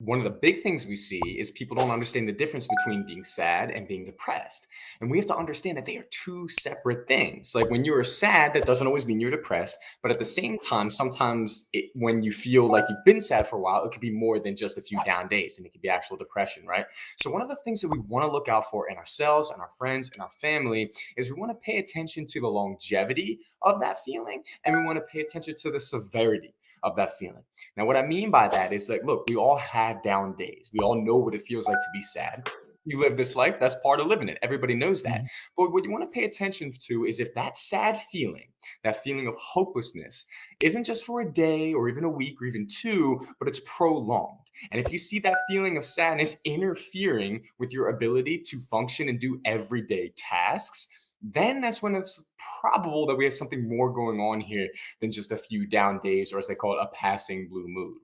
one of the big things we see is people don't understand the difference between being sad and being depressed. And we have to understand that they are two separate things. Like when you're sad, that doesn't always mean you're depressed. But at the same time, sometimes it, when you feel like you've been sad for a while, it could be more than just a few down days and it could be actual depression, right? So, one of the things that we want to look out for in ourselves and our friends and our family is we want to pay attention to the longevity of that feeling and we want to pay attention to the severity of that feeling. Now, what I mean by that is like, look, we all have down days. We all know what it feels like to be sad. You live this life, that's part of living it. Everybody knows that. Mhm. But what you want to pay attention to is if that sad feeling, that feeling of hopelessness, isn't just for a day or even a week or even two, but it's prolonged. And if you see that feeling of sadness interfering with your ability to function and do everyday tasks, then that's when it's probable that we have something more going on here than just a few down days, or as they call it, a passing blue mood.